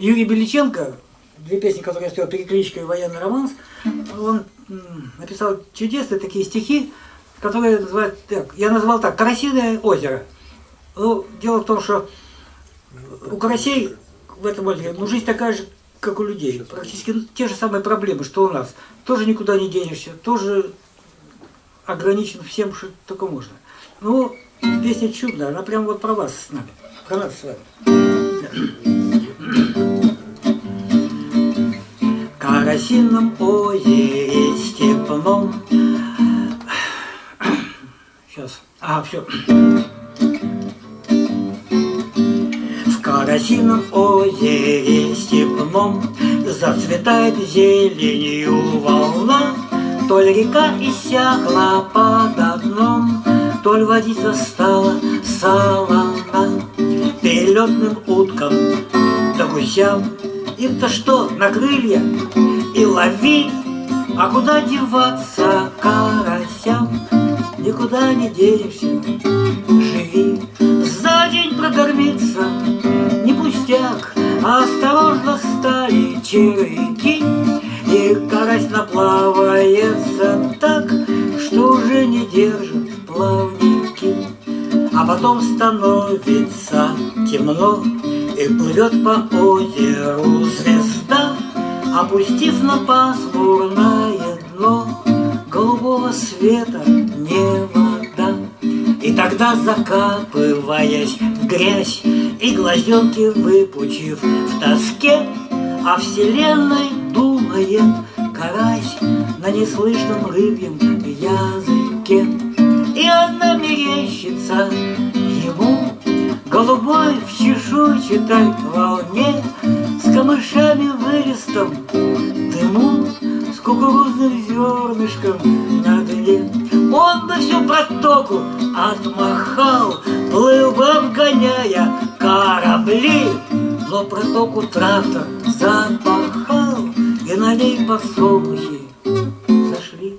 Юрий Беличенко, две песни, которые я спел, «Перекличка» и «Военный романс», он написал чудесные такие стихи, которые называют так, я назвал так, «Карасиное озеро». Ну, дело в том, что у карасей в этом озере, ну, жизнь такая же, как у людей. Практически те же самые проблемы, что у нас. Тоже никуда не денешься, тоже ограничен всем, что только можно. Ну, песня чудная, она прям вот про вас с нами, про нас с вами. Карасином озере степном Сейчас, а, все В карасином озере степном Зацветает зеленью волна. То ли река иссякла под дном То ли водица стала солона Перелетным уткам да гусям им-то что, на крылья? И лови, А куда деваться карасям? Никуда не денешься, живи. За день прокормиться не пустяк, А осторожно стали червяки, И карась наплавается так, Что уже не держит плавники. А потом становится темно, и плывет по озеру звезда, Опустив на пасмурное дно Голубого света не вода. И тогда, закапываясь в грязь И глазенки выпучив в тоске, О вселенной думает карась На неслышном рыбьем языке. И она мерещится ему Голубой в чешуйчатой волне С камышами вырестом дыму С кукурузным зернышком на дне. Он бы всю протоку отмахал Плыл бы обгоняя корабли Но протоку трактор запахал И на ней подсолнухи сошли.